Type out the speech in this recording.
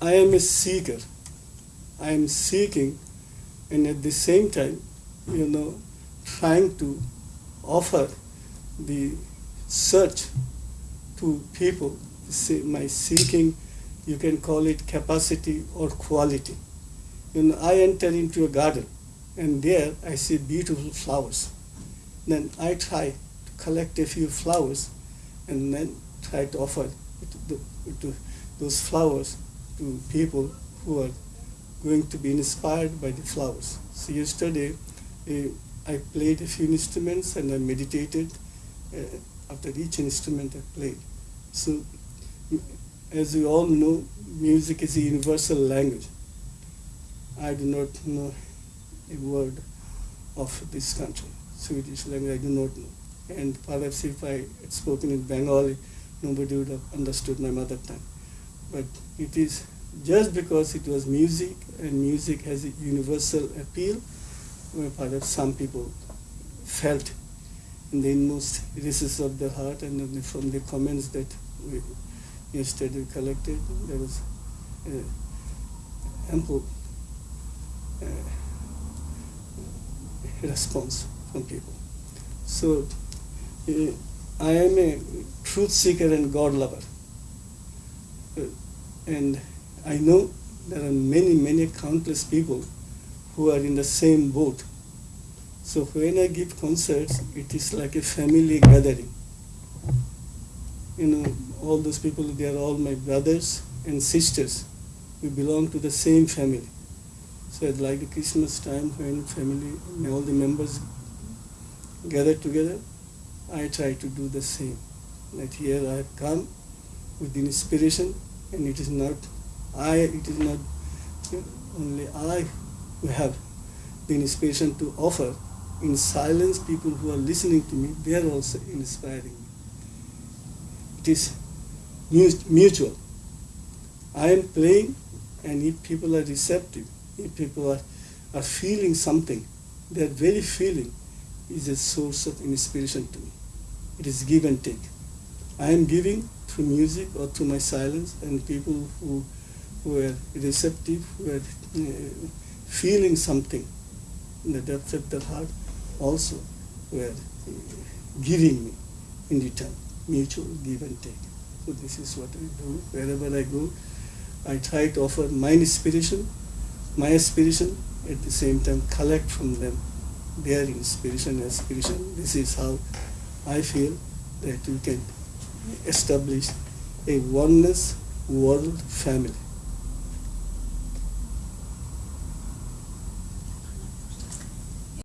I am a seeker. I am seeking, and at the same time, you know, trying to offer the search to people. See, my seeking, you can call it capacity or quality. You know, I enter into a garden, and there I see beautiful flowers. Then I try to collect a few flowers, and then try to offer to, to those flowers to people who are going to be inspired by the flowers. So yesterday, uh, I played a few instruments and I meditated uh, after each instrument I played. So, as we all know, music is a universal language. I do not know a word of this country, Swedish language, I do not know. And perhaps if I had spoken in Bengali, nobody would have understood my mother tongue. But it is just because it was music and music has a universal appeal, perhaps some people felt in the inmost recesses of their heart and from the comments that we yesterday collected, there was uh, ample uh, response from people. So uh, I am a truth seeker and God lover. And I know there are many, many countless people who are in the same boat. So when I give concerts, it is like a family gathering. You know, all those people, they are all my brothers and sisters. We belong to the same family. So at like the Christmas time when family, all the members gather together, I try to do the same. That here I have come with inspiration and it is not I, it is not only I who have the inspiration to offer. In silence, people who are listening to me, they are also inspiring me. It is mutual. I am playing, and if people are receptive, if people are, are feeling something, their very feeling is a source of inspiration to me. It is give and take. I am giving through music or to my silence, and people who were receptive, were uh, feeling something in the depths of their heart, also were uh, giving me in return, mutual give and take. So this is what I do. Wherever I go, I try to offer my inspiration, my aspiration, at the same time collect from them their inspiration, aspiration. This is how I feel that we can establish a oneness world family.